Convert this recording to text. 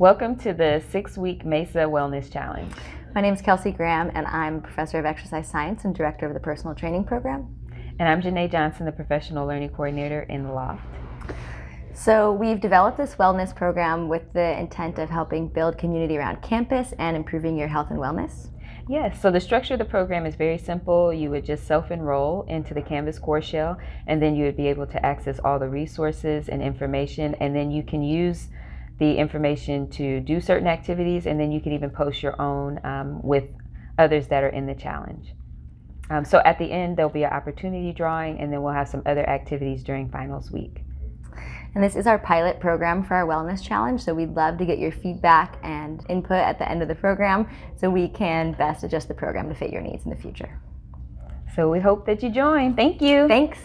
Welcome to the six-week MESA Wellness Challenge. My name is Kelsey Graham, and I'm Professor of Exercise Science and Director of the Personal Training Program. And I'm Janae Johnson, the Professional Learning Coordinator in the Loft. So we've developed this wellness program with the intent of helping build community around campus and improving your health and wellness. Yes, so the structure of the program is very simple. You would just self-enroll into the Canvas Course Shell, and then you would be able to access all the resources and information, and then you can use the information to do certain activities, and then you can even post your own um, with others that are in the challenge. Um, so at the end, there'll be an opportunity drawing, and then we'll have some other activities during finals week. And this is our pilot program for our Wellness Challenge, so we'd love to get your feedback and input at the end of the program so we can best adjust the program to fit your needs in the future. So we hope that you join. Thank you. Thanks.